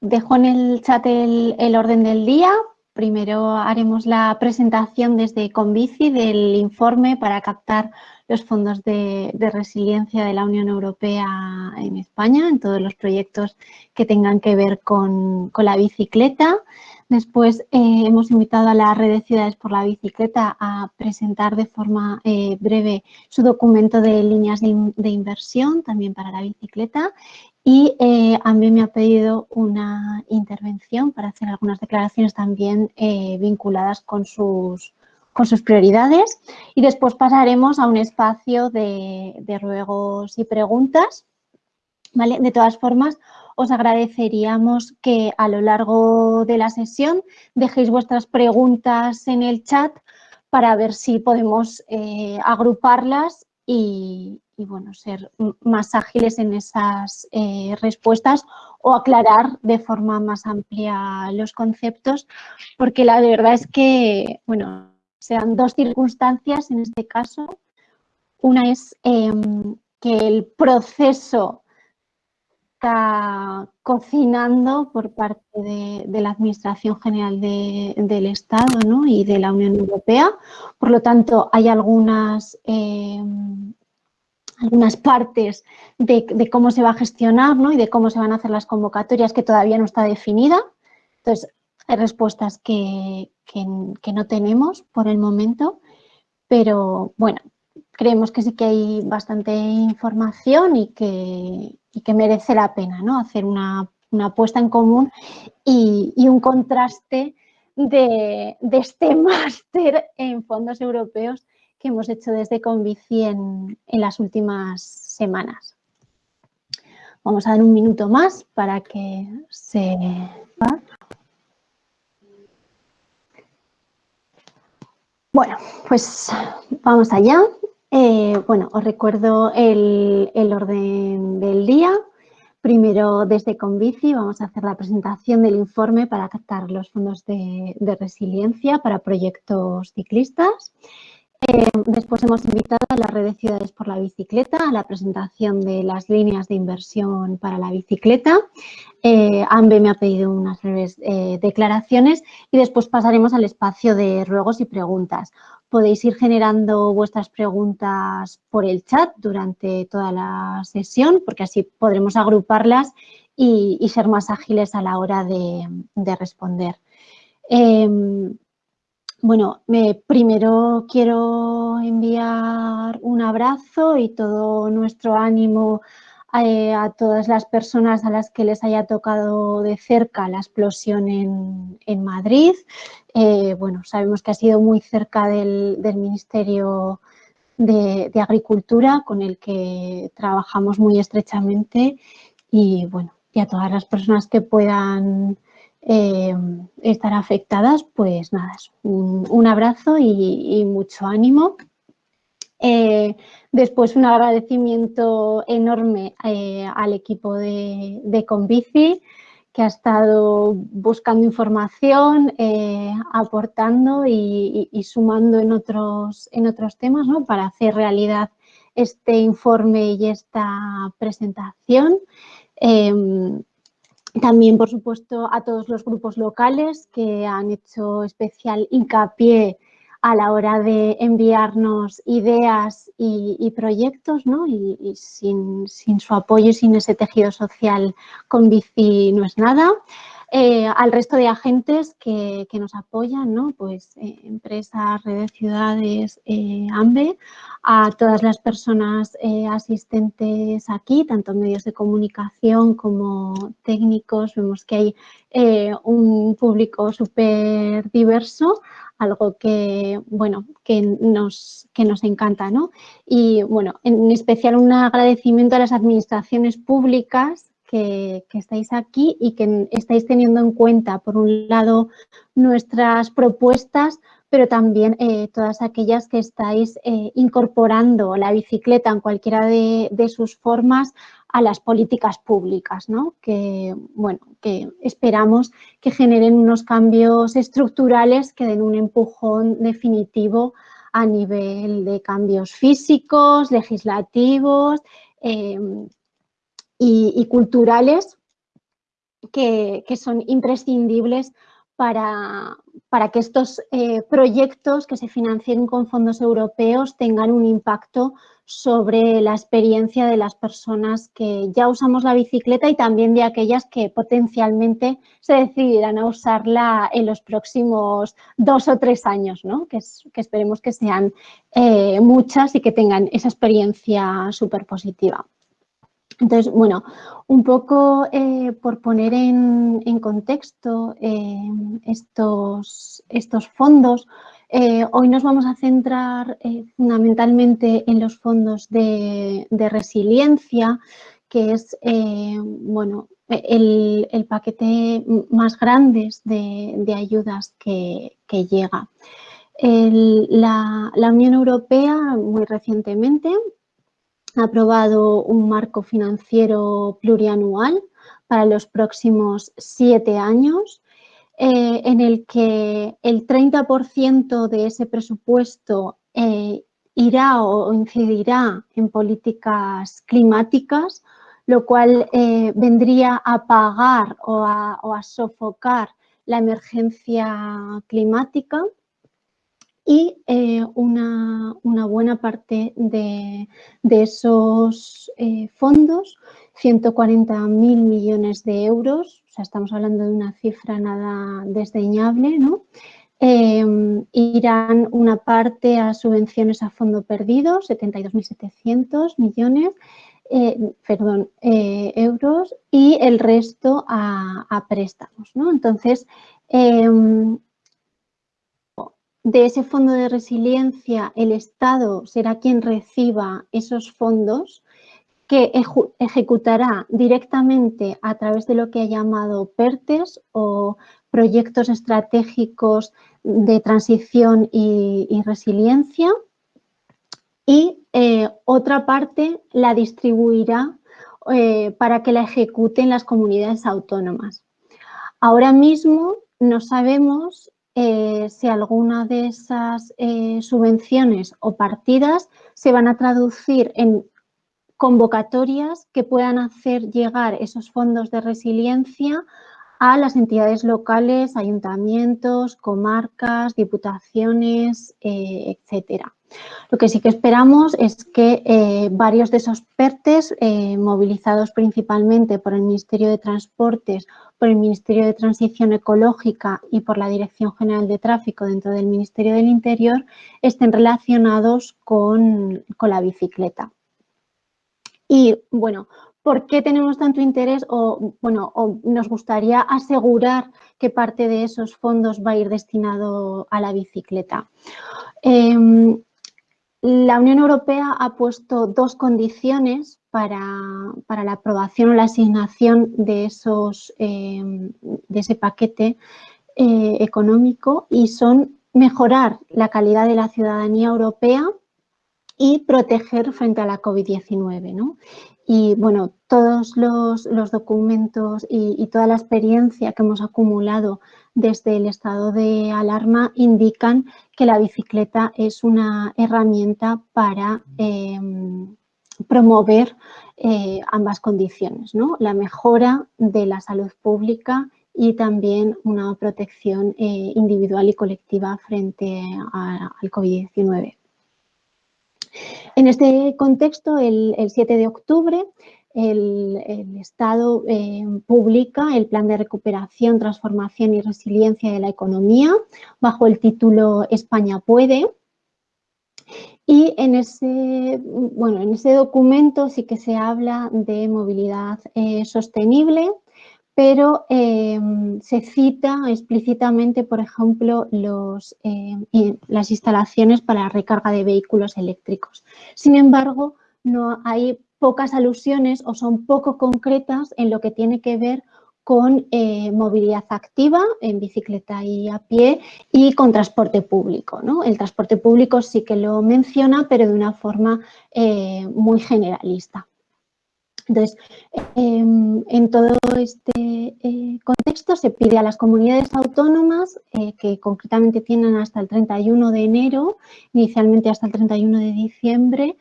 dejo en el chat el, orden del día. Primero haremos la presentación desde Convici del informe para captar los fondos de, resiliencia de la Unión Europea en España, en todos los proyectos que tengan que ver con, la bicicleta. Después eh, hemos invitado a la red de ciudades por la bicicleta a presentar de forma eh, breve su documento de líneas de, inversión también para la bicicleta y eh, a mí me ha pedido una intervención para hacer algunas declaraciones también eh, vinculadas con sus, con sus prioridades y después pasaremos a un espacio de, ruegos y preguntas. ¿vale? De todas formas, os agradeceríamos que a lo largo de la sesión dejéis vuestras preguntas en el chat para ver si podemos eh, agruparlas y, y bueno, ser más ágiles en esas eh, respuestas o aclarar de forma más amplia los conceptos, porque la verdad es que, bueno, sean dos circunstancias en este caso. Una es em, que el proceso está cocinando por parte de, la Administración General del Estado y de la Unión Europea. Por lo tanto, hay algunas em, algunas partes de, cómo se va a gestionar y de cómo se van a hacer las convocatorias que todavía no está definida. Entonces, hay respuestas que, no tenemos por el momento, pero bueno, creemos que sí que hay bastante información y que, que merece la pena ¿no? hacer una, una puesta en común y, un contraste de, de este máster en fondos europeos hemos hecho desde Convici en, en las últimas semanas. Vamos a dar un minuto más para que se... Bueno, pues vamos allá. Eh, bueno, os recuerdo el, orden del día. Primero, desde Convici, vamos a hacer la presentación del informe para captar los fondos de resiliencia para proyectos ciclistas. Eh, después hemos invitado a la red de ciudades por la bicicleta a la presentación de las líneas de inversión para la bicicleta. Eh, AMBE me ha pedido unas breves eh, declaraciones y después pasaremos al espacio de ruegos y preguntas. Podéis ir generando vuestras preguntas por el chat durante toda la sesión porque así podremos agruparlas y, ser más ágiles a la hora de, de responder. Bueno, primero quiero enviar un abrazo y todo nuestro ánimo eh, a, todas las personas a las que les haya tocado de cerca la explosión en, Madrid. Eh, bueno, sabemos que ha sido muy cerca del, Ministerio de, de, Agricultura con el que trabajamos muy estrechamente y bueno, y a todas las personas que puedan eh, estar afectadas, pues nada, un, abrazo y, mucho ánimo. Eh, después un agradecimiento enorme eh, al equipo de, de, Convici que ha estado buscando información, aportando y, sumando en otros, en otros temas para hacer realidad este informe y esta presentación. También, por supuesto, a todos los grupos locales que han hecho especial hincapié a la hora de enviarnos ideas y, proyectos, ¿no? y, sin, su apoyo y sin ese tejido social con bici no es nada. Eh, al resto de agentes que, nos apoyan, ¿no? pues eh, empresas, redes, ciudades, eh, AMBE, a todas las personas asistentes aquí, tanto medios de comunicación como técnicos, vemos que hay un público súper diverso, algo que, bueno, que nos, que nos encanta, ¿no? Y, bueno, en especial un agradecimiento a las administraciones públicas que, estáis aquí y que estáis teniendo en cuenta, por un lado, nuestras propuestas, pero también eh, todas aquellas que estáis eh, incorporando la bicicleta en cualquiera de, sus formas a las políticas públicas, ¿no? que, bueno, que esperamos que generen unos cambios estructurales que den un empujón definitivo a nivel de cambios físicos, legislativos, eh, y, culturales que, son imprescindibles para, para que estos eh, proyectos que se financien con fondos europeos tengan un impacto sobre la experiencia de las personas que ya usamos la bicicleta y también de aquellas que potencialmente se decidirán a usarla en los próximos dos o tres años, ¿no? que, esperemos que sean eh, muchas y que tengan esa experiencia súper positiva. Entonces, bueno, un poco eh, por poner en, contexto eh, estos, estos fondos, eh, hoy nos vamos a centrar fundamentalmente en los fondos de, resiliencia, que es bueno, el, paquete más grande de, ayudas que, llega. la, la Unión Europea muy recientemente ha aprobado un marco financiero plurianual para los próximos siete años, eh, en el que el 30% de ese presupuesto eh, irá o incidirá en políticas climáticas, lo cual eh, vendría a pagar o a sofocar la emergencia climática y eh, una, buena parte de, esos eh, fondos, 140.000 millones de euros, o sea, estamos hablando de una cifra nada desdeñable, ¿no? Em, irán una parte a subvenciones a fondo perdido, 72.700 millones, eh, perdón, euros, y el resto a, a préstamos, ¿no? Entonces, em, de ese fondo de resiliencia el Estado será quien reciba esos fondos que ejecutará directamente a través de lo que ha llamado PERTES o proyectos estratégicos de transición y, resiliencia y eh, otra parte la distribuirá eh, para que la ejecuten las comunidades autónomas. Ahora mismo no sabemos eh, si alguna de esas eh, subvenciones o partidas se van a traducir en convocatorias que puedan hacer llegar esos fondos de resiliencia a las entidades locales, ayuntamientos, comarcas, diputaciones, eh, etcétera. Lo que sí que esperamos es que eh, varios de esos PERTES, eh, movilizados principalmente por el Ministerio de Transportes, por el Ministerio de Transición Ecológica y por la Dirección General de Tráfico dentro del Ministerio del Interior, estén relacionados con, la bicicleta. Y bueno, ¿por qué tenemos tanto interés o, bueno, nos gustaría asegurar que parte de esos fondos va a ir destinado a la bicicleta? Em, la Unión Europea ha puesto dos condiciones para, la aprobación o la asignación de, esos, em, de ese paquete eh, económico y son mejorar la calidad de la ciudadanía europea y proteger frente a la COVID-19. Y bueno, todos los, documentos y, toda la experiencia que hemos acumulado desde el estado de alarma indican que la bicicleta es una herramienta para em, promover eh, ambas condiciones, la mejora de la salud pública y también una protección eh, individual y colectiva frente al COVID-19. En este contexto, el 7 de octubre, el, Estado eh, publica el Plan de Recuperación, Transformación y Resiliencia de la Economía bajo el título España puede. Y en ese, bueno, en ese documento sí que se habla de movilidad eh, sostenible, pero eh, se cita explícitamente, por ejemplo, los, las instalaciones para la recarga de vehículos eléctricos. Sin embargo, no hay pocas alusiones o son poco concretas en lo que tiene que ver con eh, movilidad activa en bicicleta y a pie y con transporte público. ¿no? El transporte público sí que lo menciona, pero de una forma eh, muy generalista. Entonces, em, en todo este eh, contexto se pide a las comunidades autónomas, que concretamente tienen hasta el 31 de enero, inicialmente hasta el 31 de diciembre,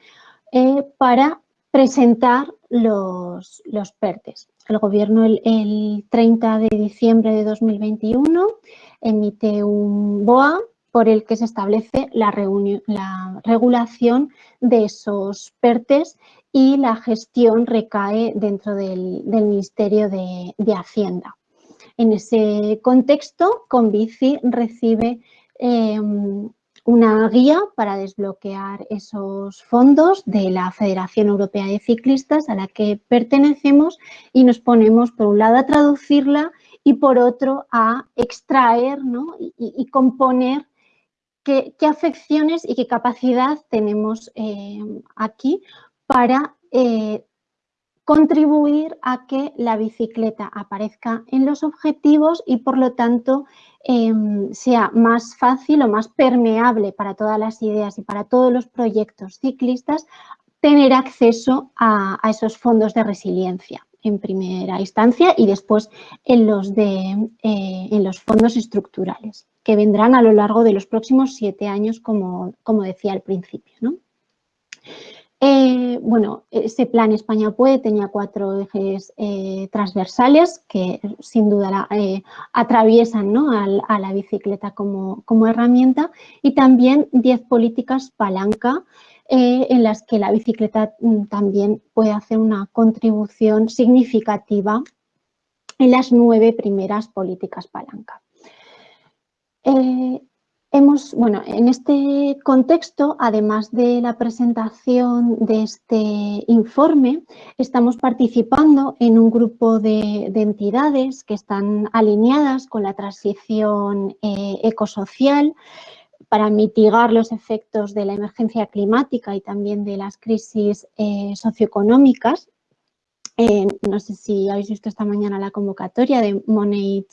para presentar los, los PERTES. el Gobierno el, 30 de diciembre de 2021 emite un BOA por el que se establece la, regulación de esos PERTES y la gestión recae dentro del, Ministerio de, Hacienda. En ese contexto, Convici recibe em, una guía para desbloquear esos fondos de la Federación Europea de Ciclistas a la que pertenecemos y nos ponemos por un lado a traducirla y por otro a extraer y, componer qué, afecciones y qué capacidad tenemos eh, aquí para eh, contribuir a que la bicicleta aparezca en los objetivos y por lo tanto em, sea más fácil o más permeable para todas las ideas y para todos los proyectos ciclistas tener acceso a, esos fondos de resiliencia en primera instancia y después en los, de, eh, en los fondos estructurales que vendrán a lo largo de los próximos siete años como, como decía al principio. ¿no? Eh, bueno, ese plan España Puede tenía cuatro ejes eh, transversales que sin duda eh, atraviesan a, la bicicleta como, herramienta y también diez políticas palanca en las que la bicicleta mm, también puede hacer una contribución significativa en las nueve primeras políticas palanca bueno, en este contexto, además de la presentación de este informe, estamos participando en un grupo de, entidades que están alineadas con la transición eh, ecosocial para mitigar los efectos de la emergencia climática y también de las crisis eh, socioeconómicas. Eh, no sé si habéis visto esta mañana la convocatoria de Monate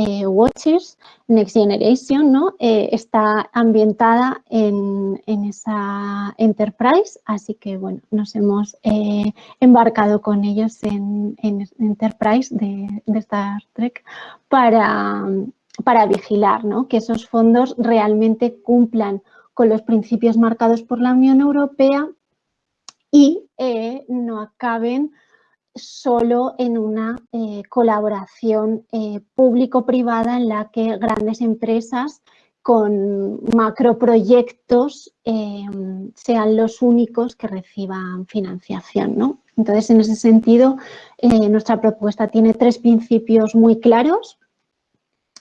eh, Watches Next Generation ¿no? Eh, está ambientada en, esa enterprise, así que bueno, nos hemos eh, embarcado con ellos en, enterprise de, Star Trek para, para vigilar que esos fondos realmente cumplan con los principios marcados por la Unión Europea y no acaben solo en una eh, colaboración eh, público-privada en la que grandes empresas con macroproyectos eh, sean los únicos que reciban financiación. Entonces, en ese sentido, nuestra propuesta tiene tres principios muy claros.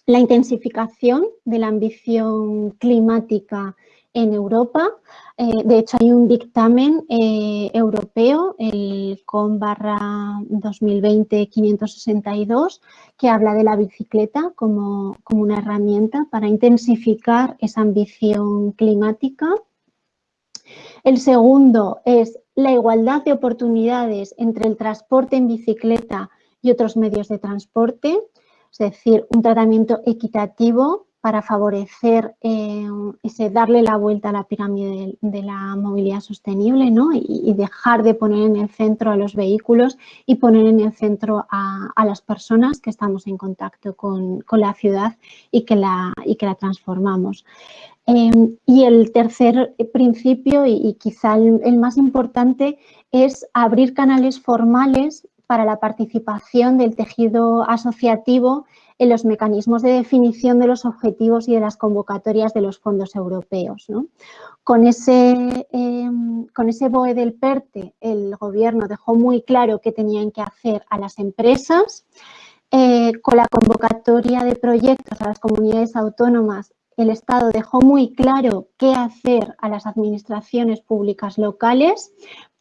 La intensificación de la ambición climática en Europa. Eh, de hecho, hay un dictamen eh, europeo, el COM barra 2020-562, que habla de la bicicleta como, como una herramienta para intensificar esa ambición climática. El segundo es la igualdad de oportunidades entre el transporte en bicicleta y otros medios de transporte, es decir, un tratamiento equitativo para favorecer eh, ese darle la vuelta a la pirámide de, la movilidad sostenible ¿no? y, dejar de poner en el centro a los vehículos y poner en el centro a, las personas que estamos en contacto con, la ciudad y que la, y que la transformamos. Em, y el tercer principio, y, quizá el, más importante, es abrir canales formales para la participación del tejido asociativo en los mecanismos de definición de los objetivos y de las convocatorias de los fondos europeos. Con, ese, em, con ese BOE del PERTE, el Gobierno dejó muy claro qué tenían que hacer a las empresas. Eh, con la convocatoria de proyectos a las comunidades autónomas, el Estado dejó muy claro qué hacer a las administraciones públicas locales,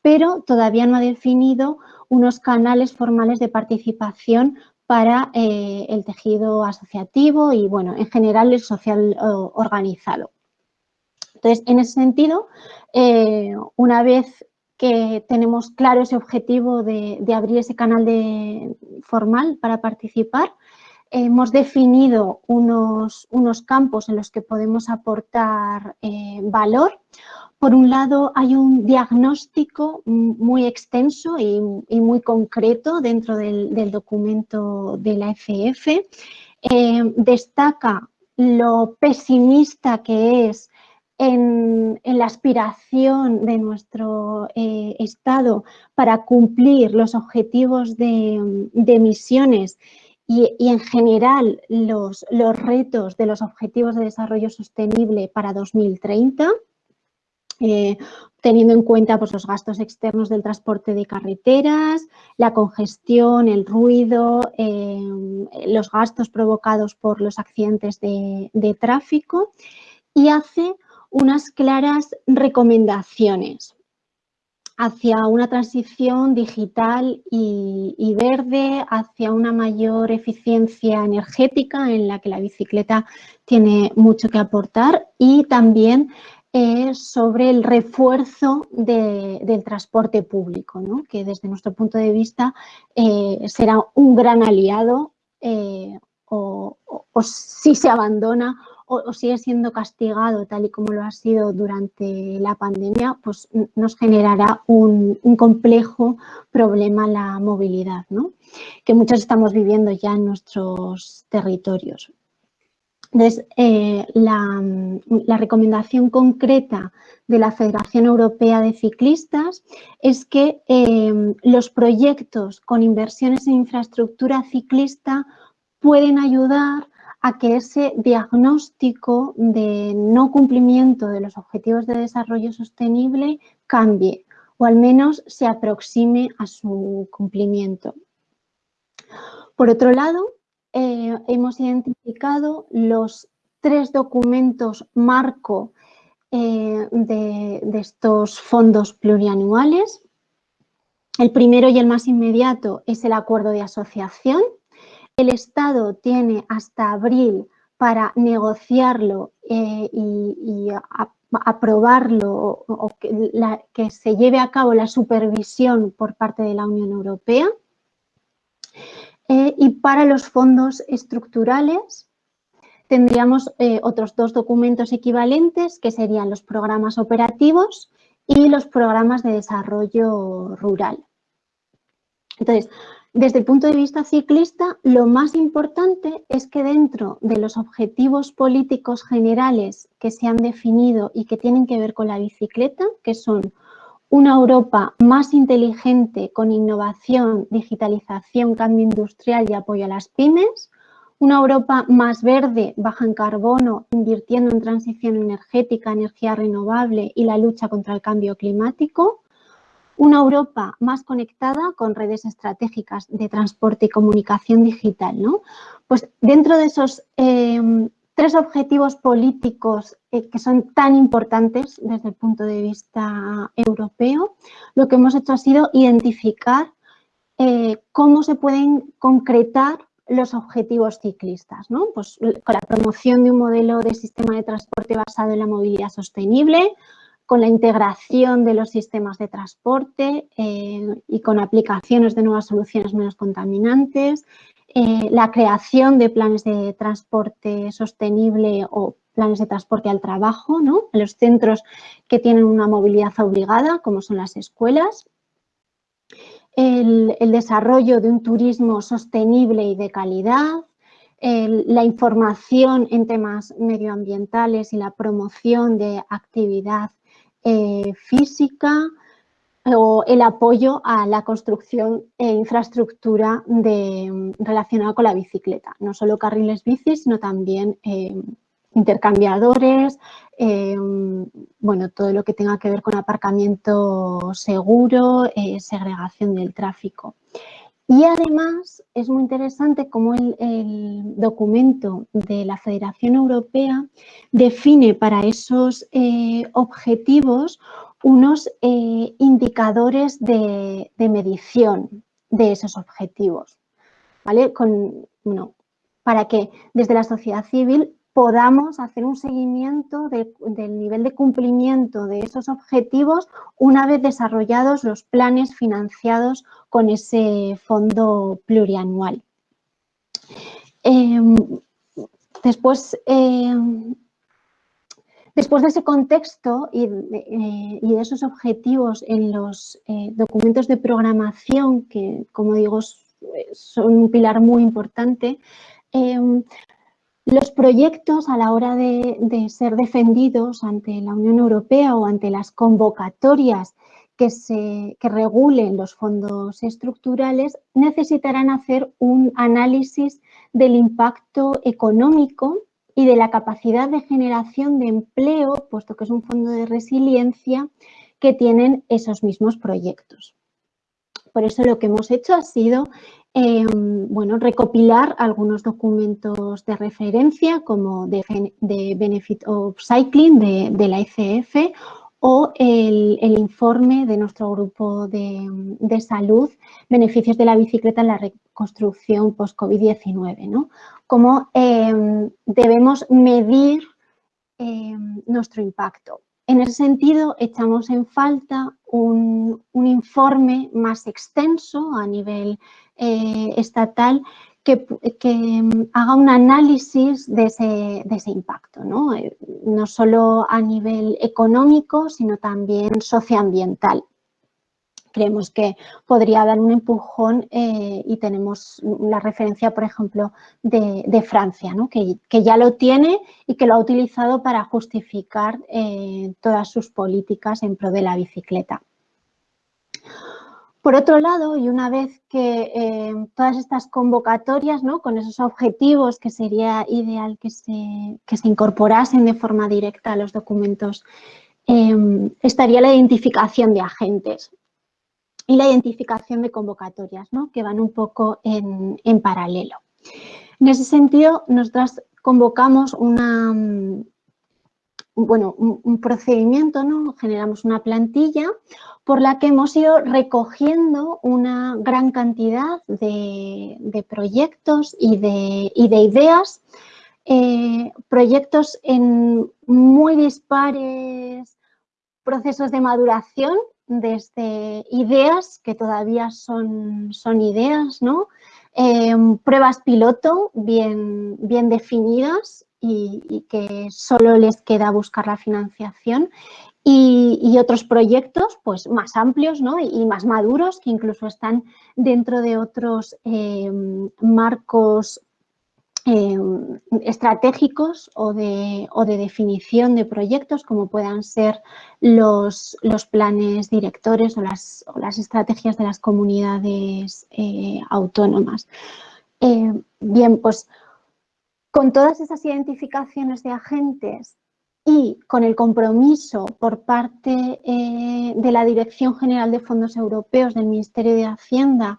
pero todavía no ha definido unos canales formales de participación para eh, el tejido asociativo y, bueno, en general el social organizado. Entonces, en ese sentido, eh, una vez que tenemos claro ese objetivo de, abrir ese canal de, formal para participar, hemos definido unos, unos, campos en los que podemos aportar eh, valor por un lado, hay un diagnóstico muy extenso y, muy concreto dentro del, documento de la FF. Eh, destaca lo pesimista que es en, la aspiración de nuestro eh, Estado para cumplir los objetivos de, emisiones y, en general los, retos de los objetivos de desarrollo sostenible para 2030, eh, teniendo en cuenta pues, los gastos externos del transporte de carreteras, la congestión, el ruido, eh, los gastos provocados por los accidentes de, de tráfico y hace unas claras recomendaciones hacia una transición digital y, verde, hacia una mayor eficiencia energética en la que la bicicleta tiene mucho que aportar y también sobre el refuerzo del transporte público, que desde nuestro punto de vista eh, será un gran aliado eh, o si se abandona o, sigue siendo castigado tal y como lo ha sido durante la pandemia, pues nos generará un, complejo problema la movilidad, que muchos estamos viviendo ya en nuestros territorios. Entonces, eh, la, recomendación concreta de la Federación Europea de Ciclistas es que eh, los proyectos con inversiones en infraestructura ciclista pueden ayudar a que ese diagnóstico de no cumplimiento de los objetivos de desarrollo sostenible cambie o al menos se aproxime a su cumplimiento. Por otro lado, eh, hemos identificado los tres documentos marco eh, de, estos fondos plurianuales. El primero y el más inmediato es el acuerdo de asociación, el Estado tiene hasta abril para negociarlo eh, y, aprobarlo o, que, se lleve a cabo la supervisión por parte de la Unión Europea. Eh, y para los fondos estructurales tendríamos eh, otros dos documentos equivalentes que serían los programas operativos y los programas de desarrollo rural. Entonces, desde el punto de vista ciclista, lo más importante es que dentro de los objetivos políticos generales que se han definido y que tienen que ver con la bicicleta, que son una Europa más inteligente con innovación, digitalización, cambio industrial y apoyo a las pymes, una Europa más verde, baja en carbono, invirtiendo en transición energética, energía renovable y la lucha contra el cambio climático, una Europa más conectada con redes estratégicas de transporte y comunicación digital. ¿no? Pues dentro de esos em, tres objetivos políticos eh, que son tan importantes desde el punto de vista europeo, lo que hemos hecho ha sido identificar eh, cómo se pueden concretar los objetivos ciclistas, ¿no? Pues con la promoción de un modelo de sistema de transporte basado en la movilidad sostenible, con la integración de los sistemas de transporte eh, y con aplicaciones de nuevas soluciones menos contaminantes, la creación de planes de transporte sostenible o planes de transporte al trabajo, ¿no? en los centros que tienen una movilidad obligada, como son las escuelas, el, desarrollo de un turismo sostenible y de calidad, la información en temas medioambientales y la promoción de actividad eh, física o el apoyo a la construcción e infraestructura relacionada con la bicicleta. No solo carriles bici, sino también eh, intercambiadores, eh, bueno, todo lo que tenga que ver con aparcamiento seguro, segregación del tráfico. Y además es muy interesante cómo el, documento de la Federación Europea define para esos eh, objetivos unos eh, indicadores de, medición de esos objetivos, ¿vale? Con, para que desde la sociedad civil podamos hacer un seguimiento del nivel de cumplimiento de esos objetivos una vez desarrollados los planes financiados con ese fondo plurianual. Em, después, em, después de ese contexto y de, eh, esos objetivos en los eh, documentos de programación, que como digo son un pilar muy importante, em, Los proyectos a la hora de, ser defendidos ante la Unión Europea o ante las convocatorias que, regulen los fondos estructurales necesitarán hacer un análisis del impacto económico y de la capacidad de generación de empleo, puesto que es un fondo de resiliencia, que tienen esos mismos proyectos. Por eso lo que hemos hecho ha sido Em, bueno, recopilar algunos documentos de referencia como de, Benefit of Cycling de, la ICF o el, informe de nuestro grupo de, salud, beneficios de la bicicleta en la reconstrucción post-COVID-19, ¿no? Cómo em, debemos medir em, nuestro impacto. En ese sentido, echamos en falta un, informe más extenso a nivel eh, estatal que, mm, haga un análisis de ese, impacto. Eh, no solo a nivel económico, sino también socioambiental creemos que podría dar un empujón eh, y tenemos la referencia, por ejemplo, de, Francia, que, ya lo tiene y que lo ha utilizado para justificar eh, todas sus políticas en pro de la bicicleta. Por otro lado, y una vez que eh, todas estas convocatorias, con esos objetivos que sería ideal que se, que se incorporasen de forma directa a los documentos, estaría la identificación de agentes y la identificación de convocatorias, ¿no? que van un poco en, paralelo. En ese sentido, nosotras convocamos una, bueno, un, procedimiento, ¿no? generamos una plantilla por la que hemos ido recogiendo una gran cantidad de, proyectos y de, de ideas, eh, proyectos en muy dispares procesos de maduración desde ideas, que todavía son, son ideas, ¿no? Em, pruebas piloto bien, bien definidas y, que solo les queda buscar la financiación y, otros proyectos pues, más amplios ¿no? y, más maduros que incluso están dentro de otros em, marcos Em, estratégicos o de, de, definición de proyectos como puedan ser los, los planes directores o las, las, estrategias de las comunidades eh, autónomas. Eh, bien, pues con todas esas identificaciones de agentes y con el compromiso por parte eh, de la Dirección General de Fondos Europeos del Ministerio de Hacienda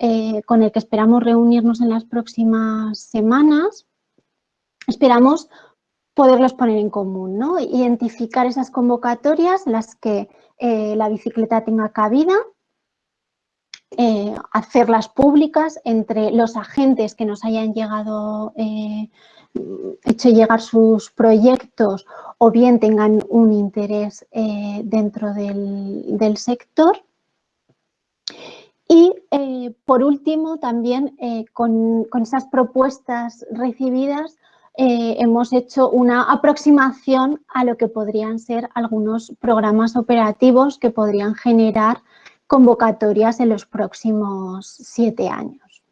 eh, con el que esperamos reunirnos en las próximas semanas, esperamos poderlos poner en común, ¿no? identificar esas convocatorias en las que eh, la bicicleta tenga cabida, eh, hacerlas públicas entre los agentes que nos hayan llegado, hecho llegar sus proyectos o bien tengan un interés dentro del sector y eh, por último, también eh, con, esas propuestas recibidas eh, hemos hecho una aproximación a lo que podrían ser algunos programas operativos que podrían generar convocatorias en los próximos siete años.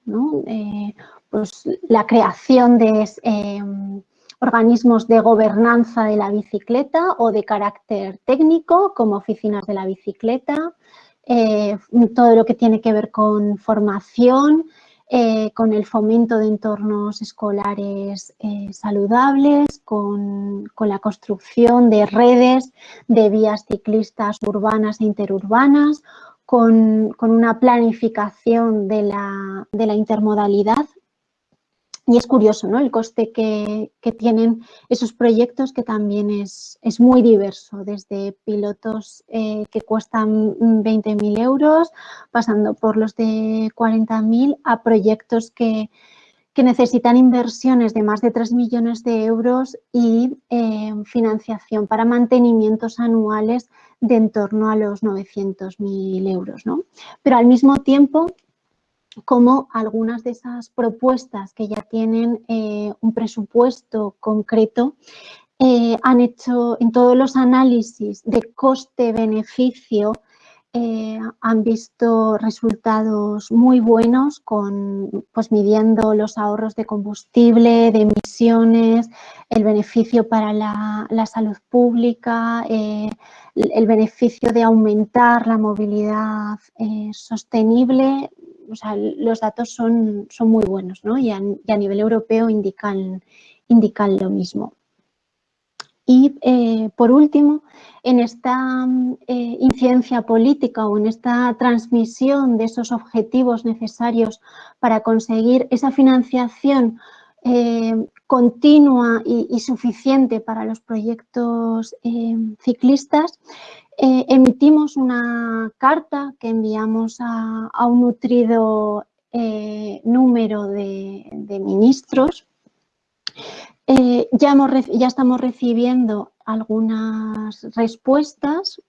pues la creación de organismos de gobernanza de la bicicleta o de carácter técnico como oficinas de la bicicleta, eh, todo lo que tiene que ver con formación, eh, con el fomento de entornos escolares eh, saludables, con, la construcción de redes de vías ciclistas urbanas e interurbanas, con, una planificación de la intermodalidad y es curioso ¿no? el coste que, tienen esos proyectos que también es, es muy diverso, desde pilotos eh, que cuestan 20.000 euros, pasando por los de 40.000 a proyectos que, necesitan inversiones de más de 3 millones de euros y eh, financiación para mantenimientos anuales de en torno a los 900.000 euros. ¿no? Pero al mismo tiempo como algunas de esas propuestas que ya tienen eh, un presupuesto concreto eh, han hecho en todos los análisis de coste-beneficio, eh, han visto resultados muy buenos con, pues, midiendo los ahorros de combustible, de emisiones, el beneficio para la, salud pública, el beneficio de aumentar la movilidad sostenible. O sea, los datos son, son muy buenos ¿no? y, a, nivel europeo indican, indican lo mismo. Y eh, por último, en esta eh, incidencia política o en esta transmisión de esos objetivos necesarios para conseguir esa financiación eh, continua y, suficiente para los proyectos ciclistas, emitimos una carta que enviamos a, un nutrido número de ministros. Eh, ya, estamos recibiendo algunas respuestas,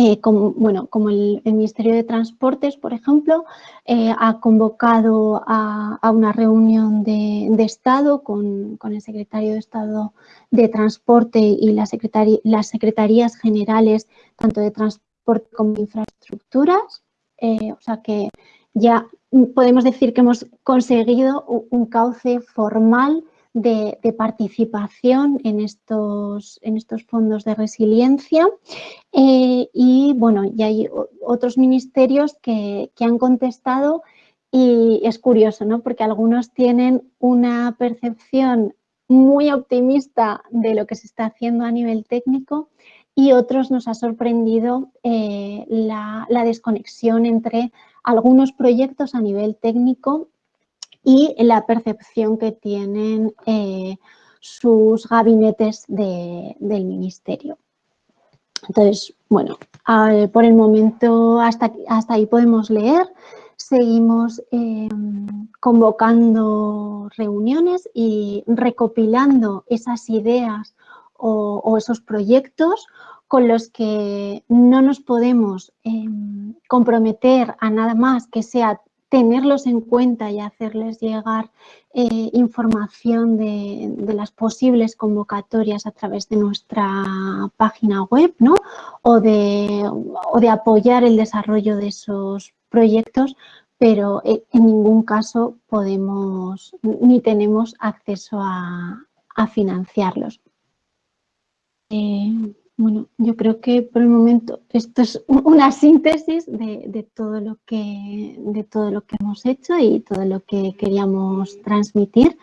eh, como, bueno, como el, Ministerio de Transportes, por ejemplo, eh, ha convocado a, una reunión de, Estado con, el Secretario de Estado de Transporte y las Secretarías Generales, tanto de Transporte como de Infraestructuras. o sea que ya podemos decir que hemos conseguido un cauce formal de, participación en estos, en estos fondos de resiliencia eh, y bueno, ya hay otros ministerios que, han contestado y es curioso, ¿no? Porque algunos tienen una percepción muy optimista de lo que se está haciendo a nivel técnico y otros nos ha sorprendido eh, la, desconexión entre algunos proyectos a nivel técnico y la percepción que tienen eh, sus gabinetes del ministerio. Entonces, bueno, por el momento hasta, hasta ahí podemos leer. Seguimos em, convocando reuniones y recopilando esas ideas o, esos proyectos con los que no nos podemos em, comprometer a nada más que sea tenerlos en cuenta y hacerles llegar eh, información de, las posibles convocatorias a través de nuestra página web ¿no? o, de, de apoyar el desarrollo de esos proyectos, pero eh, en ningún caso podemos ni tenemos acceso a, financiarlos. Eh, bueno, yo creo que por el momento esto es una síntesis de, todo lo que, de todo lo que hemos hecho y todo lo que queríamos transmitir.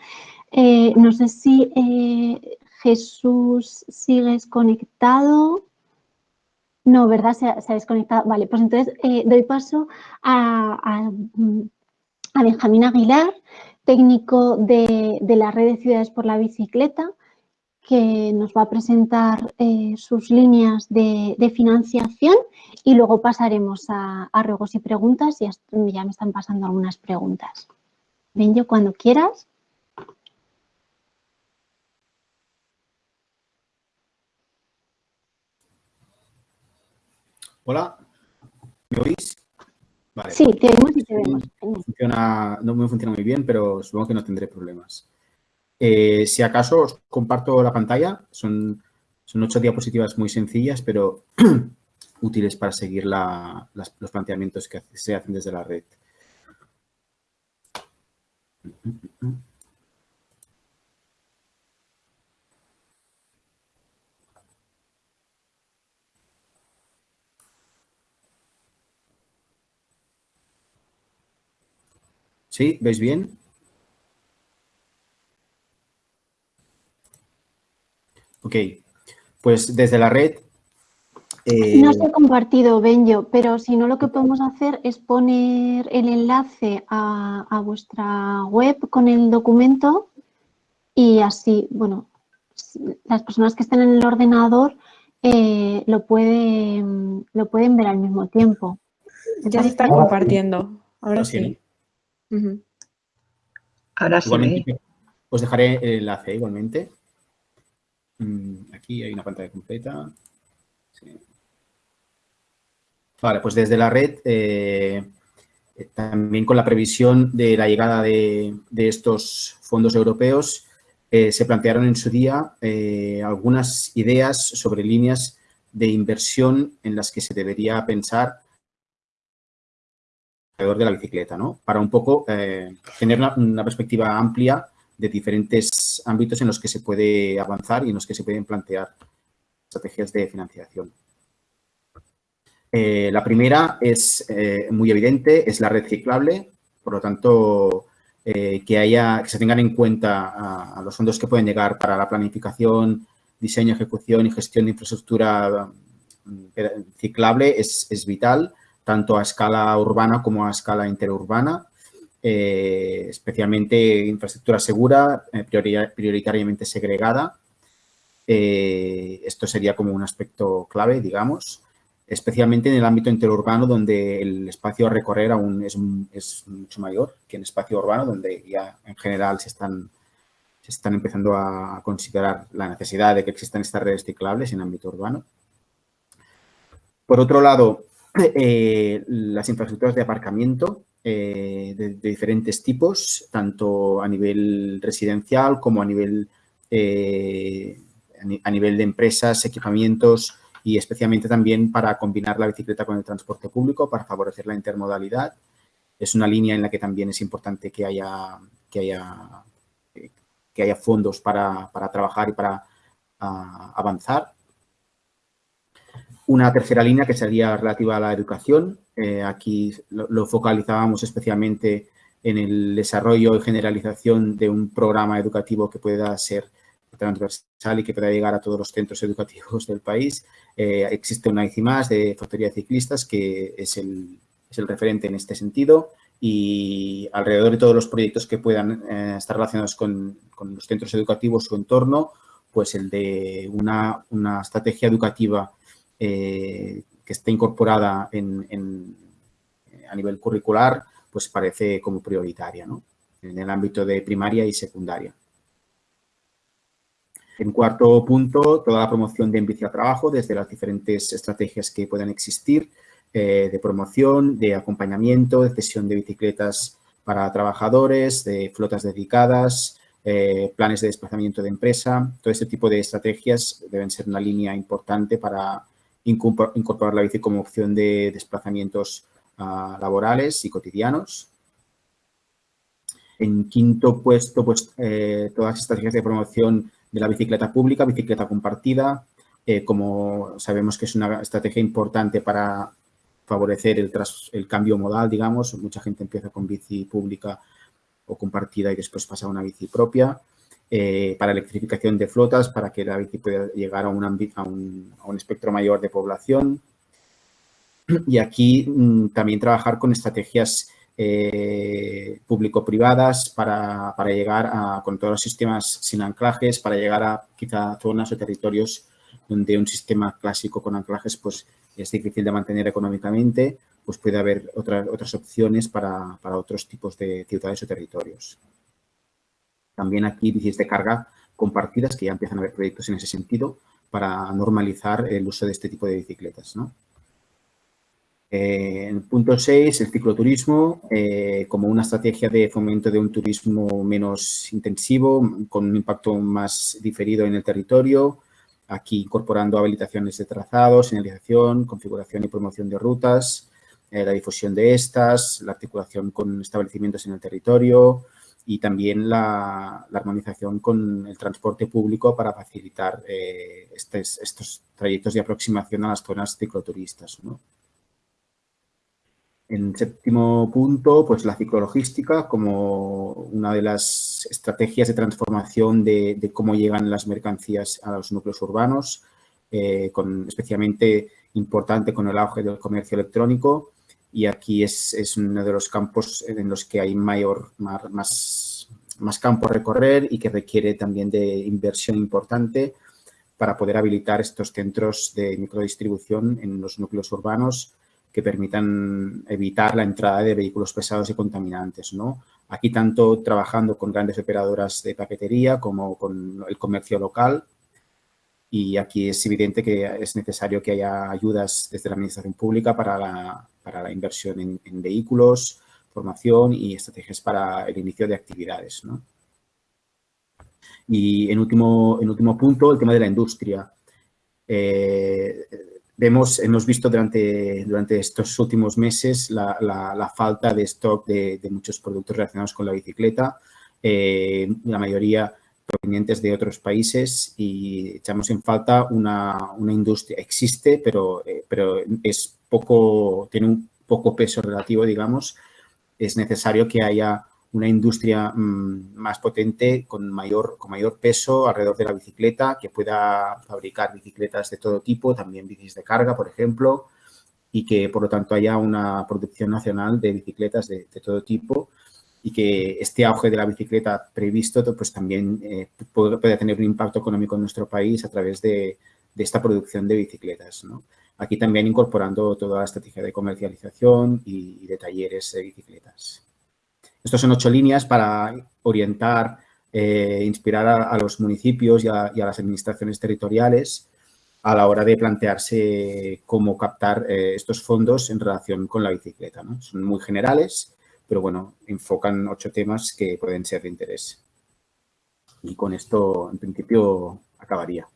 Eh, no sé si eh, Jesús sigues conectado. No, ¿verdad? Se ha, desconectado. Vale, pues entonces eh, doy paso a, Benjamín Aguilar, técnico de la Red de Ciudades por la Bicicleta, que nos va a presentar eh, sus líneas de, financiación y luego pasaremos a, ruegos y preguntas y ya me están pasando algunas preguntas. Ven yo cuando quieras. Hola, ¿me oís? Sí, te oímos y te vemos. no me funciona muy bien, pero supongo que no tendré problemas. Eh, si acaso os comparto la pantalla, son, ocho diapositivas muy sencillas, pero útiles para seguir los planteamientos que se hacen desde la red. ¿Sí? ¿Veis bien? Ok, pues desde la red... Eh, no se ha compartido, Benjo, pero si no lo que podemos hacer es poner el enlace a, vuestra web con el documento y así, bueno, las personas que estén en el ordenador eh, lo, pueden, lo pueden ver al mismo tiempo. Ya se está compartiendo, ahora sí. Ahora sí. Os dejaré el enlace igualmente. Mm, aquí hay una pantalla completa. Vale, pues desde la red, eh, eh, también con la previsión de la llegada de, estos fondos europeos, eh, se plantearon en su día algunas ideas sobre líneas de inversión en las que se debería pensar alrededor de la bicicleta, ¿no? Para un poco tener una, perspectiva amplia de diferentes ámbitos en los que se puede avanzar y en los que se pueden plantear estrategias de financiación. Eh, la primera es eh, muy evidente, es la red ciclable, por lo tanto, que, haya, que se tengan en cuenta los fondos que pueden llegar para la planificación, diseño, ejecución y gestión de infraestructura mm, ciclable es vital tanto a escala urbana como a escala interurbana, eh, especialmente infraestructura segura, eh, prioritariamente segregada. Eh, esto sería como un aspecto clave, digamos, especialmente en el ámbito interurbano donde el espacio a recorrer aún es, mucho mayor que en espacio urbano donde ya en general se están, se están empezando a considerar la necesidad de que existan estas redes ciclables en ámbito urbano. Por otro lado, las infraestructuras de aparcamiento eh, de, diferentes tipos, tanto a nivel residencial como a nivel, eh, a nivel de empresas, equipamientos y especialmente también para combinar la bicicleta con el transporte público para favorecer la intermodalidad. Es una línea en la que también es importante que haya, que haya, que haya fondos para, trabajar y para ah, avanzar. Una tercera línea que sería relativa a la educación. Eh, aquí lo, focalizábamos especialmente en el desarrollo y generalización de un programa educativo que pueda ser transversal y que pueda llegar a todos los centros educativos del país. Eh, existe una ICI más de factoría de ciclistas que es el, referente en este sentido y alrededor de todos los proyectos que puedan eh, estar relacionados con, los centros educativos, su entorno, pues el de una, una estrategia educativa que esté incorporada en, a nivel curricular, pues parece como prioritaria en el ámbito de primaria y secundaria. En cuarto punto, toda la promoción de Envicia Trabajo desde las diferentes estrategias que puedan existir eh, de promoción, de acompañamiento, de cesión de bicicletas para trabajadores, de flotas dedicadas, eh, planes de desplazamiento de empresa. Todo este tipo de estrategias deben ser una línea importante para incorporar la bici como opción de desplazamientos ah, laborales y cotidianos. En quinto puesto, pues eh, todas las estrategias de promoción de la bicicleta pública, bicicleta compartida, eh, como sabemos que es una estrategia importante para favorecer el, el cambio modal, digamos. Mucha gente empieza con bici pública o compartida y después pasa a una bici propia. Eh, para electrificación de flotas, para que la bici pueda llegar a un, a un, a un espectro mayor de población. Y aquí mm, también trabajar con estrategias eh, público-privadas para, para, llegar a, con todos los sistemas sin anclajes, para llegar a quizá zonas o territorios donde un sistema clásico con anclajes pues es difícil de mantener económicamente, pues puede haber otras otras opciones para, para otros tipos de ciudades o territorios. También aquí bicis de carga compartidas, que ya empiezan a haber proyectos en ese sentido, para normalizar el uso de este tipo de bicicletas. ¿no? Eh, en punto 6, el cicloturismo eh, como una estrategia de fomento de un turismo menos intensivo, con un impacto más diferido en el territorio, aquí incorporando habilitaciones de trazados, señalización, configuración y promoción de rutas, eh, la difusión de estas, la articulación con establecimientos en el territorio, y también la, armonización con el transporte público para facilitar eh, estos trayectos de aproximación a las zonas cicloturistas. En séptimo punto, pues la ciclologística como una de las estrategias de transformación de, cómo llegan las mercancías a los núcleos urbanos, eh, con, especialmente importante con el auge del comercio electrónico y aquí es, es, uno de los campos en los que hay mayor, más, más campo a recorrer y que requiere también de inversión importante para poder habilitar estos centros de microdistribución en los núcleos urbanos que permitan evitar la entrada de vehículos pesados y contaminantes. ¿no? Aquí tanto trabajando con grandes operadoras de paquetería como con el comercio local y aquí es evidente que es necesario que haya ayudas desde la administración pública para la, para la inversión en, vehículos, formación y estrategias para el inicio de actividades. Y en último, en último punto, el tema de la industria. Eh, vemos, hemos visto durante, durante estos últimos meses la, falta de stock de, muchos productos relacionados con la bicicleta, eh, la mayoría provenientes de otros países y echamos en falta una, industria. Existe, pero, eh, pero es poco, tiene un poco peso relativo, digamos. Es necesario que haya una industria mm, más potente con mayor, con mayor peso alrededor de la bicicleta, que pueda fabricar bicicletas de todo tipo, también bicis de carga, por ejemplo, y que por lo tanto haya una producción nacional de bicicletas de, todo tipo y que este auge de la bicicleta previsto pues también eh, puede, tener un impacto económico en nuestro país a través de, esta producción de bicicletas. Aquí también incorporando toda la estrategia de comercialización y de talleres de bicicletas. Estos son ocho líneas para orientar, e inspirar a, los municipios y a, las administraciones territoriales a la hora de plantearse cómo captar eh, estos fondos en relación con la bicicleta. Son muy generales, pero bueno, enfocan ocho temas que pueden ser de interés. Y con esto, en principio, acabaría.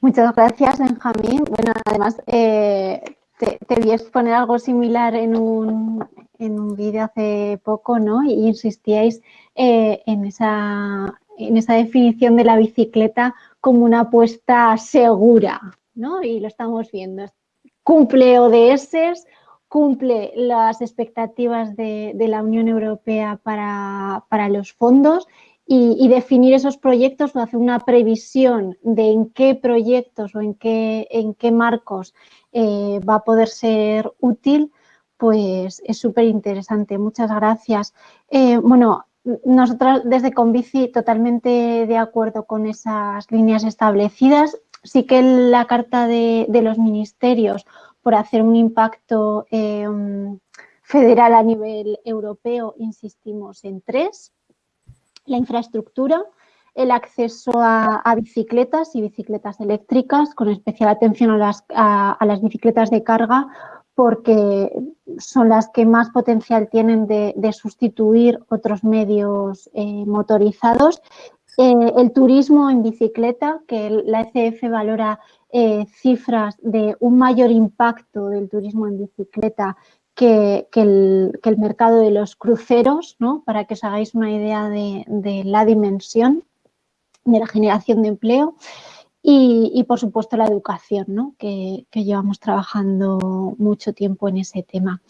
Muchas gracias, Benjamín. Bueno, además, eh, te, vi exponer algo similar en un, en un vídeo hace poco, ¿no? Y insistíais eh, en, esa, en esa definición de la bicicleta como una apuesta segura, ¿no? Y lo estamos viendo. Cumple ODS, cumple las expectativas de, la Unión Europea para, para los fondos y, definir esos proyectos o hacer una previsión de en qué proyectos o en qué, en qué marcos eh, va a poder ser útil, pues es súper interesante. Muchas gracias. Eh, bueno, nosotros desde Convici totalmente de acuerdo con esas líneas establecidas. Sí que la carta de, los ministerios por hacer un impacto eh, federal a nivel europeo, insistimos en tres. La infraestructura, el acceso a, bicicletas y bicicletas eléctricas, con especial atención a las, a las bicicletas de carga, porque son las que más potencial tienen de, sustituir otros medios eh, motorizados. Eh, el turismo en bicicleta, que la ECF valora eh, cifras de un mayor impacto del turismo en bicicleta que, el, mercado de los cruceros, ¿no? para que os hagáis una idea de la dimensión de la generación de empleo. Y, por supuesto la educación, ¿no? que, llevamos trabajando mucho tiempo en ese tema.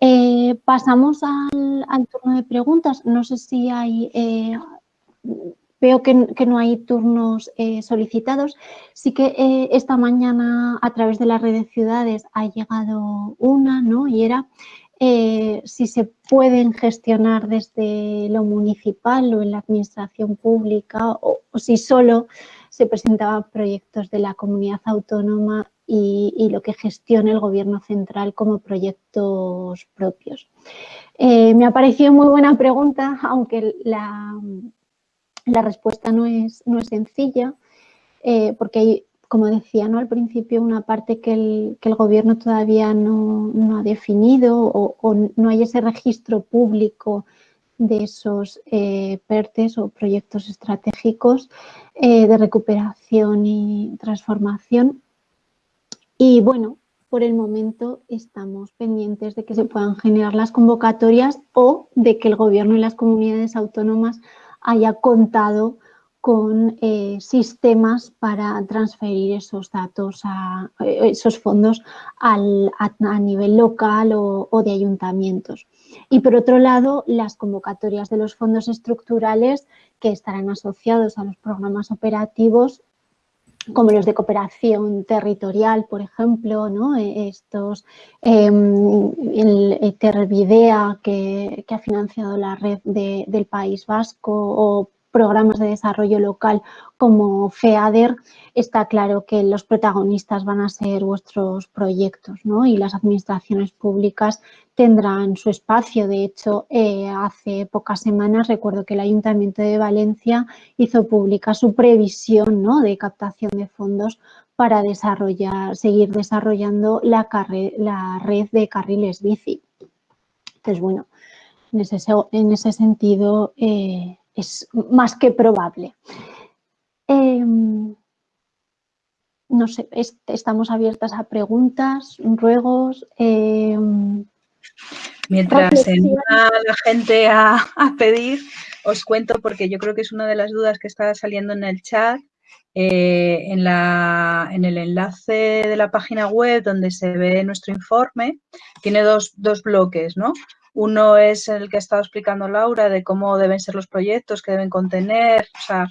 Eh, pasamos al, turno de preguntas. No sé si hay... Eh, veo que, no hay turnos eh, solicitados. Sí que esta mañana a través de las redes de ciudades ha llegado una, ¿no? Y era si se pueden gestionar desde lo municipal o en la administración pública o si solo se presentaban proyectos de la comunidad autónoma y, lo que gestiona el gobierno central como proyectos propios. Eh, me ha parecido muy buena pregunta, aunque la, la respuesta no es, no es sencilla, eh, porque hay, como decía ¿no? al principio, una parte que el, que el gobierno todavía no, no ha definido o, no hay ese registro público de esos eh, PERTES o proyectos estratégicos eh, de recuperación y transformación. Y bueno, por el momento estamos pendientes de que se puedan generar las convocatorias o de que el Gobierno y las comunidades autónomas haya contado con eh, sistemas para transferir esos datos, a, esos fondos al, a, nivel local o de ayuntamientos. Y por otro lado, las convocatorias de los fondos estructurales que estarán asociados a los programas operativos como los de cooperación territorial, por ejemplo, ¿no? E, estos, em, el Tervidea que, que, ha financiado la red del País Vasco o programas de desarrollo local como FEADER, está claro que los protagonistas van a ser vuestros proyectos ¿no? y las administraciones públicas tendrán su espacio. De hecho, eh, hace pocas semanas recuerdo que el Ayuntamiento de Valencia hizo pública su previsión ¿no? de captación de fondos para desarrollar, seguir desarrollando la, red de carriles bici. Entonces, bueno, en ese, en ese sentido eh, es más que probable. Em, no sé, estamos abiertas a preguntas, ruegos. Em, Mientras se anima la gente a, a, pedir, os cuento porque yo creo que es una de las dudas que está saliendo en el chat. Eh, en, la, en, el enlace de la página web donde se ve nuestro informe, tiene dos, dos bloques, ¿no? Uno es el que ha estado explicando Laura de cómo deben ser los proyectos, qué deben contener, o sea,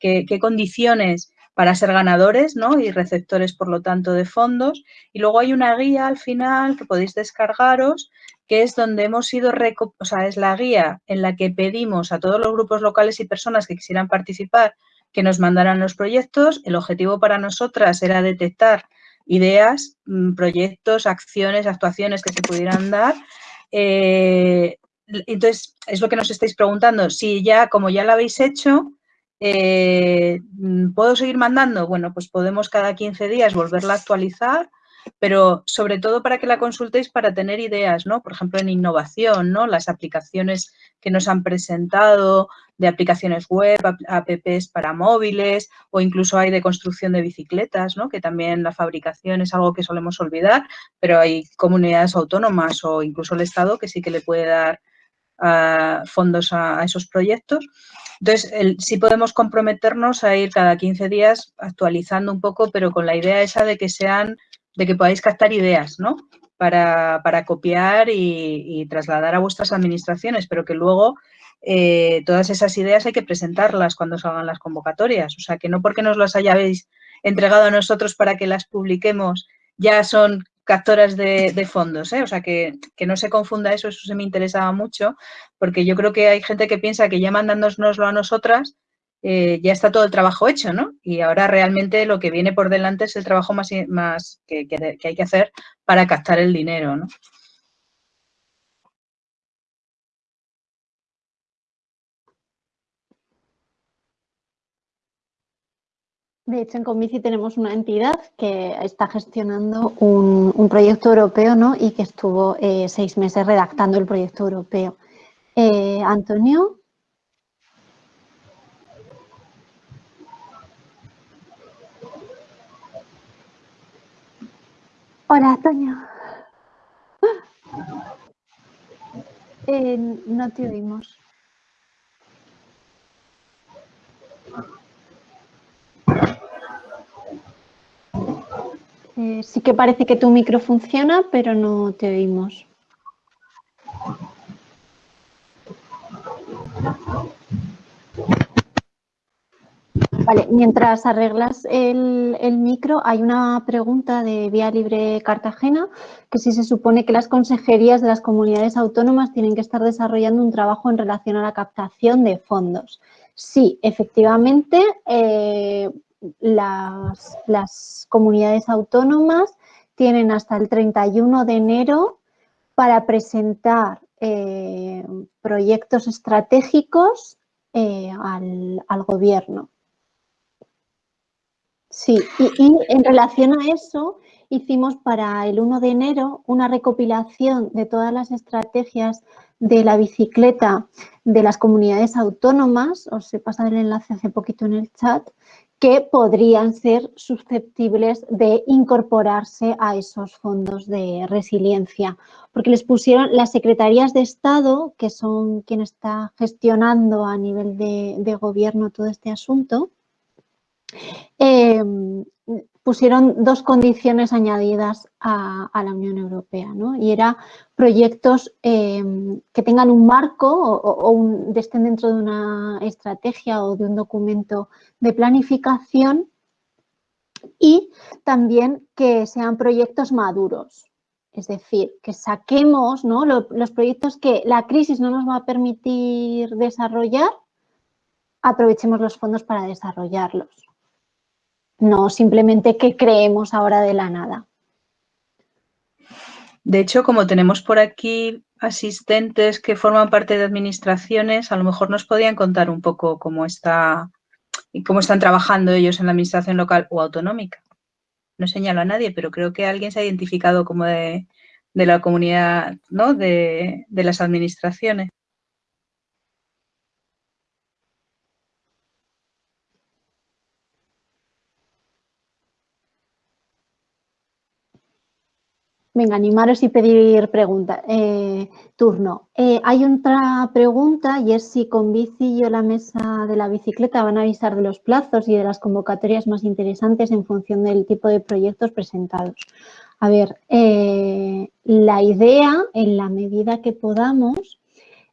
qué, condiciones para ser ganadores ¿no? y receptores, por lo tanto, de fondos. Y luego hay una guía al final que podéis descargaros, que es donde hemos ido, o sea, es la guía en la que pedimos a todos los grupos locales y personas que quisieran participar que nos mandaran los proyectos. El objetivo para nosotras era detectar ideas, mm, proyectos, acciones, actuaciones que se pudieran dar. Eh, entonces, es lo que nos estáis preguntando. Si ya, como ya lo habéis hecho, eh, ¿puedo seguir mandando? Bueno, pues podemos cada 15 días volverla a actualizar pero sobre todo para que la consultéis para tener ideas, ¿no? Por ejemplo, en innovación, ¿no? Las aplicaciones que nos han presentado de aplicaciones web, apps para móviles o incluso hay de construcción de bicicletas, ¿no? Que también la fabricación es algo que solemos olvidar, pero hay comunidades autónomas o incluso el Estado que sí que le puede dar uh, fondos a, a, esos proyectos. Entonces, el, sí podemos comprometernos a ir cada 15 días actualizando un poco, pero con la idea esa de que sean de que podáis captar ideas, ¿no? Para, para copiar y, y, trasladar a vuestras administraciones, pero que luego eh, todas esas ideas hay que presentarlas cuando salgan las convocatorias. O sea, que no porque nos las hayáis entregado a nosotros para que las publiquemos ya son captoras de, de fondos, ¿eh? O sea, que, que, no se confunda eso, eso se me interesaba mucho, porque yo creo que hay gente que piensa que ya mandándonoslo a nosotras eh, ya está todo el trabajo hecho, ¿no? Y ahora realmente lo que viene por delante es el trabajo más, que, hay que hacer para captar el dinero, ¿no? De hecho, en Convici tenemos una entidad que está gestionando un, un proyecto europeo ¿no? y que estuvo eh, seis meses redactando el proyecto europeo. Eh, Antonio. Hola, Toño. Eh, no te oímos. Eh, sí que parece que tu micro funciona, pero no te oímos. Mientras arreglas el, micro, hay una pregunta de Vía Libre Cartagena, que si se supone que las consejerías de las comunidades autónomas tienen que estar desarrollando un trabajo en relación a la captación de fondos. Sí, efectivamente, eh, las, comunidades autónomas tienen hasta el 31 de enero para presentar eh, proyectos estratégicos eh, al gobierno. Sí, y, en relación a eso, hicimos para el 1 de enero una recopilación de todas las estrategias de la bicicleta de las comunidades autónomas, os he pasado el enlace hace poquito en el chat, que podrían ser susceptibles de incorporarse a esos fondos de resiliencia, porque les pusieron las secretarías de Estado, que son quien está gestionando a nivel de gobierno todo este asunto, eh, pusieron dos condiciones añadidas a, la Unión Europea, ¿no? Y era proyectos eh, que tengan un marco o, estén dentro de una estrategia o de un documento de planificación y también que sean proyectos maduros. Es decir, que saquemos los proyectos que la crisis no nos va a permitir desarrollar, aprovechemos los fondos para desarrollarlos no simplemente que creemos ahora de la nada. De hecho, como tenemos por aquí asistentes que forman parte de administraciones, a lo mejor nos podían contar un poco cómo está y cómo están trabajando ellos en la administración local o autonómica. No señalo a nadie, pero creo que alguien se ha identificado como de, la comunidad, ¿no? De las administraciones. Venga, animaros y pedir pregunta, eh, turno. Eh, hay otra pregunta y es si con Bici o la mesa de la bicicleta van a avisar de los plazos y de las convocatorias más interesantes en función del tipo de proyectos presentados. A ver, eh, la idea, en la medida que podamos,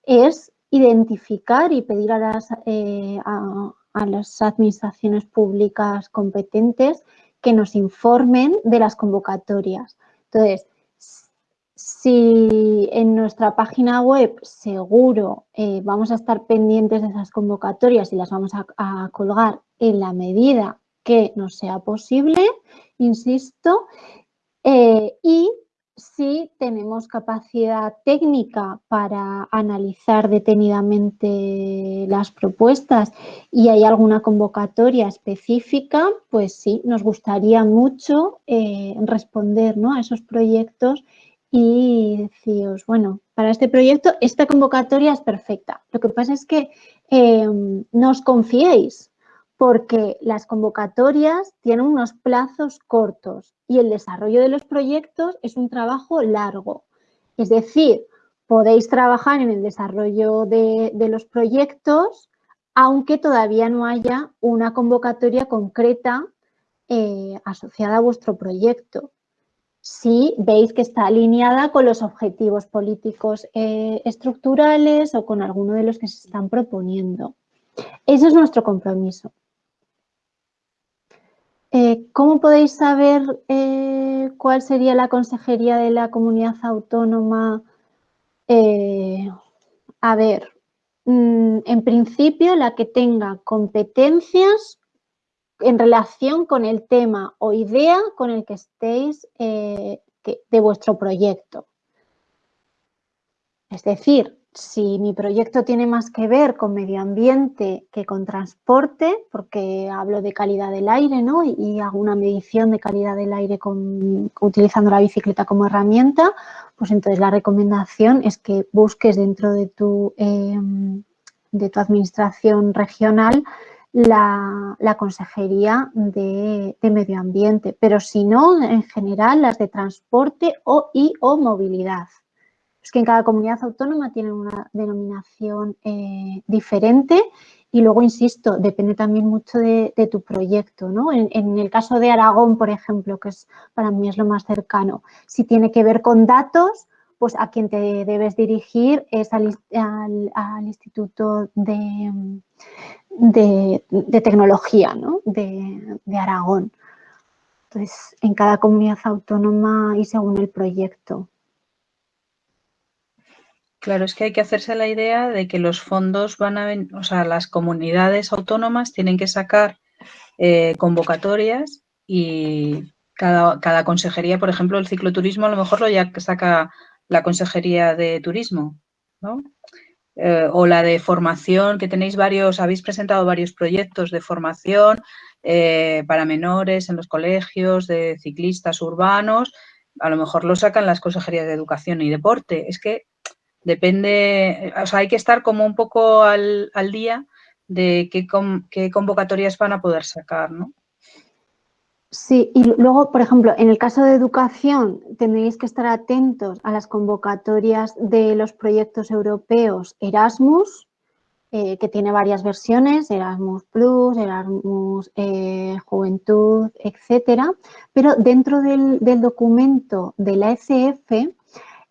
es identificar y pedir a las, a las administraciones públicas competentes que nos informen de las convocatorias. Entonces, si en nuestra página web seguro eh, vamos a estar pendientes de esas convocatorias y las vamos a, colgar en la medida que nos sea posible, insisto, eh, y si tenemos capacidad técnica para analizar detenidamente las propuestas y hay alguna convocatoria específica, pues sí, nos gustaría mucho eh, responder a esos proyectos y deciros, bueno, para este proyecto esta convocatoria es perfecta. Lo que pasa es que eh, no os confiéis, porque las convocatorias tienen unos plazos cortos y el desarrollo de los proyectos es un trabajo largo. Es decir, podéis trabajar en el desarrollo de, los proyectos aunque todavía no haya una convocatoria concreta eh, asociada a vuestro proyecto. Si veis que está alineada con los objetivos políticos eh, estructurales o con alguno de los que se están proponiendo. Ese es nuestro compromiso. Eh, ¿Cómo podéis saber eh, cuál sería la consejería de la comunidad autónoma? A ver, mm, en principio la que tenga competencias en relación con el tema o idea con el que estéis de vuestro proyecto. Es decir, si mi proyecto tiene más que ver con medio ambiente que con transporte, porque hablo de calidad del aire ¿no? y, hago una medición de calidad del aire utilizando la bicicleta como herramienta, pues entonces la recomendación es que busques dentro de tu, em, de tu administración regional la, consejería de, de, medio ambiente, pero si no, en general las de transporte o, y o movilidad es que en cada comunidad autónoma tienen una denominación eh, diferente y luego, insisto, depende también mucho de, tu proyecto. ¿no? En, el caso de Aragón, por ejemplo, que es para mí es lo más cercano, si tiene que ver con datos, pues a quien te debes dirigir es al, Instituto de, de, Tecnología de, de Aragón. Entonces, en cada comunidad autónoma y según el proyecto. Claro, es que hay que hacerse la idea de que los fondos van a, o sea, las comunidades autónomas tienen que sacar eh, convocatorias y cada, consejería, por ejemplo, el cicloturismo a lo mejor lo ya saca la consejería de turismo, ¿no? Eh, o la de formación, que tenéis varios, habéis presentado varios proyectos de formación eh, para menores en los colegios, de ciclistas urbanos, a lo mejor lo sacan las consejerías de educación y deporte. Es que Depende, o sea, hay que estar como un poco al, día de qué, qué, convocatorias van a poder sacar, ¿no? Sí, y luego, por ejemplo, en el caso de educación, tendréis que estar atentos a las convocatorias de los proyectos europeos Erasmus, eh, que tiene varias versiones, Erasmus Plus, Erasmus eh, Juventud, etcétera, pero dentro del, documento de la ECF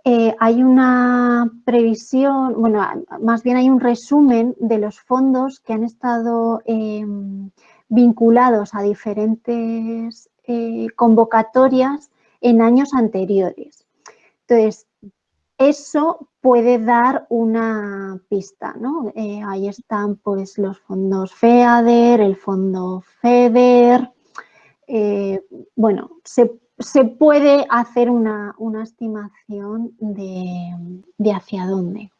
eh, hay una previsión, bueno, más bien hay un resumen de los fondos que han estado em, vinculados a diferentes eh, convocatorias en años anteriores. Entonces, eso puede dar una pista, ¿no? Eh, ahí están pues los fondos FEADER, el fondo FEDER, bueno, se se puede hacer una, estimación de, hacia dónde.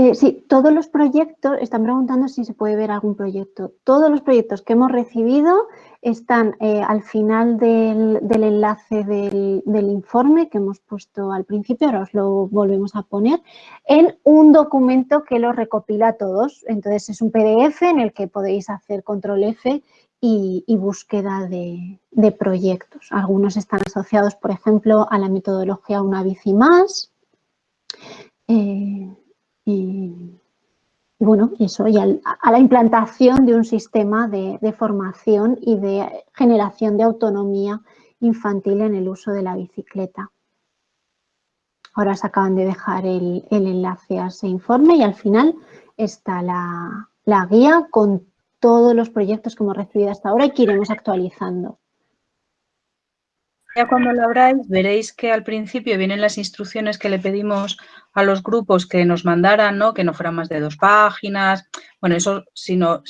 Eh, sí, todos los proyectos, están preguntando si se puede ver algún proyecto. Todos los proyectos que hemos recibido están eh, al final del, enlace del, informe que hemos puesto al principio, ahora os lo volvemos a poner, en un documento que los recopila todos. Entonces es un PDF en el que podéis hacer control F y, búsqueda de, proyectos. Algunos están asociados, por ejemplo, a la metodología Una Bici Más. Eh, y, bueno, eso, y a la implantación de un sistema de, formación y de generación de autonomía infantil en el uso de la bicicleta. Ahora se acaban de dejar el, enlace a ese informe y al final está la, la guía con todos los proyectos que hemos recibido hasta ahora y que iremos actualizando. Ya cuando lo abráis veréis que al principio vienen las instrucciones que le pedimos a los grupos que nos mandaran, que no fueran más de dos páginas. Bueno, eso si, no,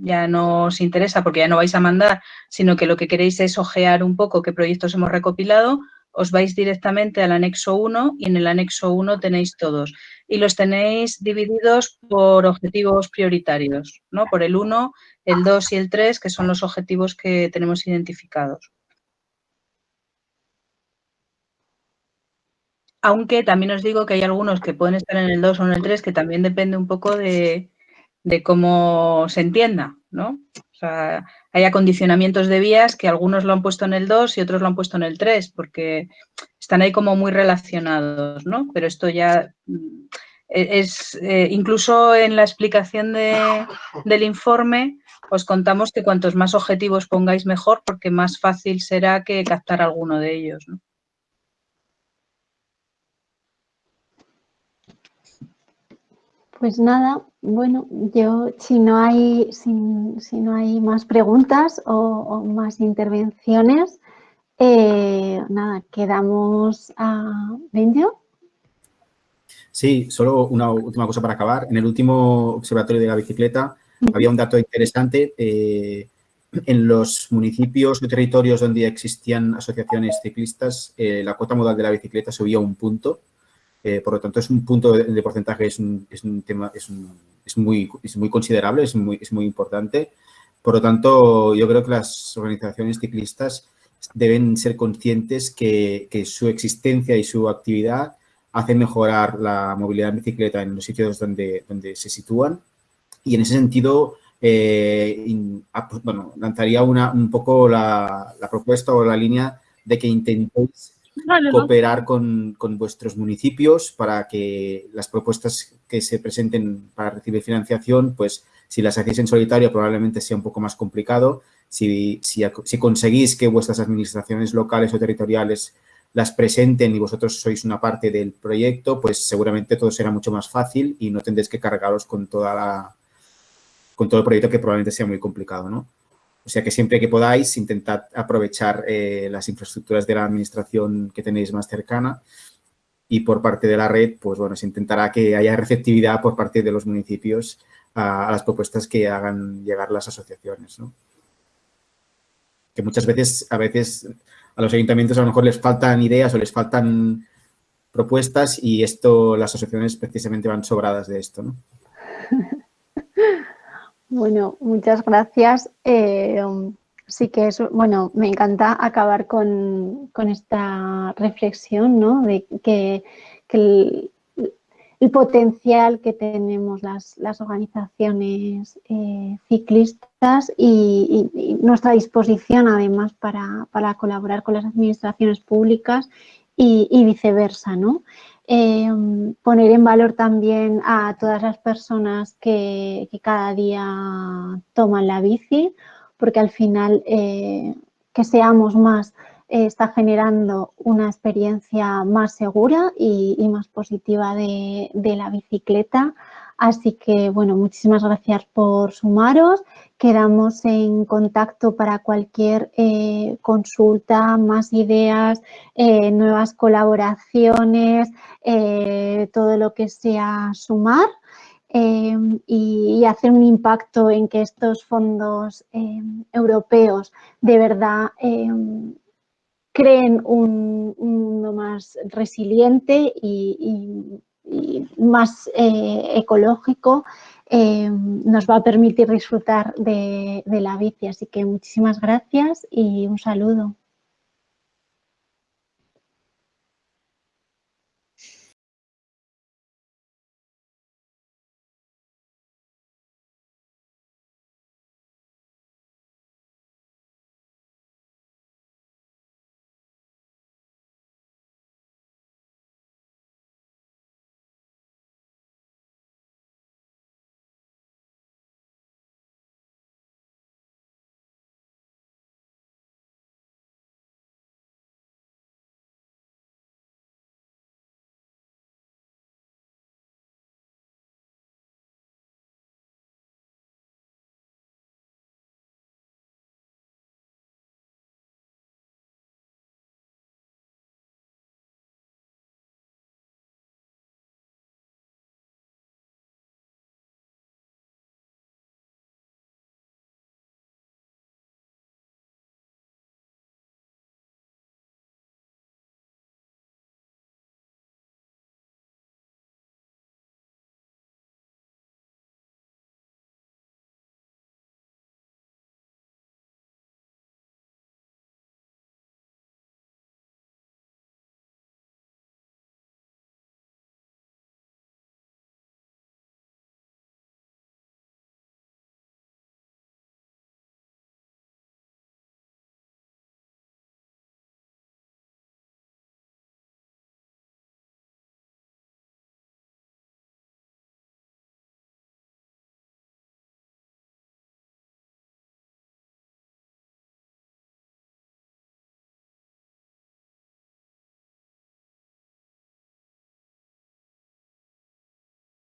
ya no os interesa porque ya no vais a mandar, sino que lo que queréis es ojear un poco qué proyectos hemos recopilado, os vais directamente al anexo 1 y en el anexo 1 tenéis todos. Y los tenéis divididos por objetivos prioritarios. Por el 1, el 2 y el 3, que son los objetivos que tenemos identificados. Aunque también os digo que hay algunos que pueden estar en el 2 o en el 3, que también depende un poco de, cómo se entienda, ¿no? O sea, hay acondicionamientos de vías que algunos lo han puesto en el 2 y otros lo han puesto en el 3, porque están ahí como muy relacionados, ¿no? Pero esto ya mm, e, es, eh, incluso en la explicación del informe, os contamos que cuantos más objetivos pongáis mejor, porque más fácil será que captar alguno de ellos. Pues nada, bueno, yo si no hay, si, no hay más preguntas o, más intervenciones, eh, nada, quedamos a Benjo. Sí, solo una última cosa para acabar. En el último observatorio de la bicicleta había un dato interesante. Eh, en los municipios o territorios donde existían asociaciones ciclistas, eh, la cuota modal de la bicicleta subía un punto eh, por lo tanto, es un punto de, porcentaje, es un, tema, es, muy, muy considerable, es muy, es muy importante. Por lo tanto, yo creo que las organizaciones ciclistas deben ser conscientes que, su existencia y su actividad hacen mejorar la movilidad en bicicleta en los sitios donde, donde se sitúan. Y en ese sentido, eh, bueno, lanzaría una, un poco la, la, propuesta o la línea de que intentéis cooperar con, vuestros municipios para que las propuestas que se presenten para recibir financiación, pues si las hacéis en solitario probablemente sea un poco más complicado. Si, si, conseguís que vuestras administraciones locales o territoriales las presenten y vosotros sois una parte del proyecto, pues seguramente todo será mucho más fácil y no tendréis que cargaros con toda la con todo el proyecto que probablemente sea muy complicado, ¿no? O sea que siempre que podáis, intentad aprovechar eh, las infraestructuras de la administración que tenéis más cercana y por parte de la red, pues bueno, se intentará que haya receptividad por parte de los municipios a, las propuestas que hagan llegar las asociaciones, ¿no? Que muchas veces, a veces, a los ayuntamientos a lo mejor les faltan ideas o les faltan propuestas y esto, las asociaciones precisamente van sobradas de esto, ¿no? Bueno, muchas gracias. Eh, sí que es, bueno, me encanta acabar con, esta reflexión, ¿no? De que, el, potencial que tenemos las, organizaciones eh, ciclistas y, nuestra disposición además para, colaborar con las administraciones públicas y, y viceversa, ¿no? Em, poner en valor también a todas las personas que, cada día toman la bici, porque al final eh, que seamos más eh, está generando una experiencia más segura y, más positiva de, de la bicicleta. Así que, bueno, muchísimas gracias por sumaros. Quedamos en contacto para cualquier eh, consulta, más ideas, eh, nuevas colaboraciones, eh, todo lo que sea sumar. y, hacer un impacto en que estos fondos europeos de verdad creen un, mundo más resiliente y, más ecológico nos va a permitir disfrutar de, de la bici. Así que muchísimas gracias y un saludo.